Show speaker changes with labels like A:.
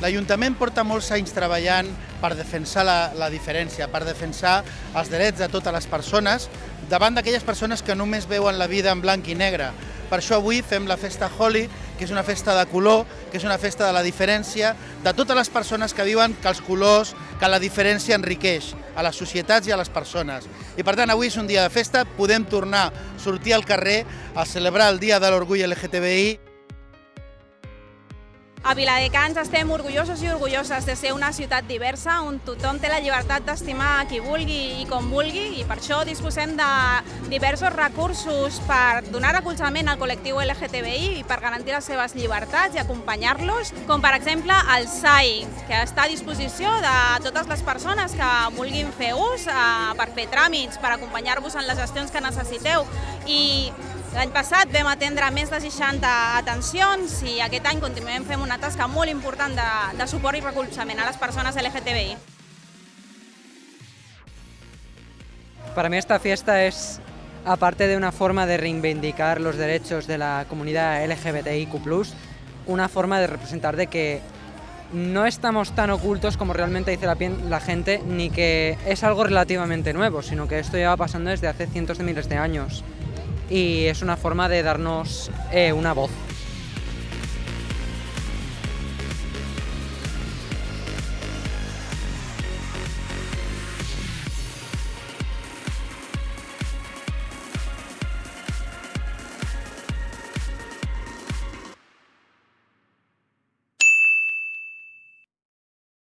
A: L'Ajuntament porta molts anys treballant per defensar la, la diferència, per defensar els drets de totes les persones davant d'aquelles persones que només veuen la vida en blanc i negre. Per això avui fem la festa Holi, que és una festa de color, que és una festa de la diferència, de totes les persones que viuen que els colors, que la diferència enriqueix a les societats i a les persones. I per tant, avui és un dia de festa, podem tornar a sortir al carrer a celebrar el Dia de l'Orgull LGTBI
B: A Viladecans estem orgullosos i orgulloses de ser una ciutat diversa on tothom té la llibertat d'estimar qui vulgui i com vulgui i per això disposem de diversos recursos per donar recolzament al col·lectiu LGTBI i per garantir les seves llibertats i acompanyar-los, com per exemple el SAI, que està a disposició de totes les persones que vulguin fer ús eh, per fer tràmits, per acompanyar-vos en les gestions que necessiteu. I L'any passat vam atendre més de 60 atencions i aquest any continuem fent una tasca molt important de, de suport i recolzament a les persones LGTBI.
C: Para mí esta fiesta es, aparte de una forma de reivindicar los derechos de la comunidad LGBTIQ+, una forma de representar de que no estamos tan ocultos como realmente dice la, la, gente, ni que es algo relativamente nuevo, sino que esto lleva pasando desde hace cientos de miles de años. Y es una forma de darnos eh, una voz.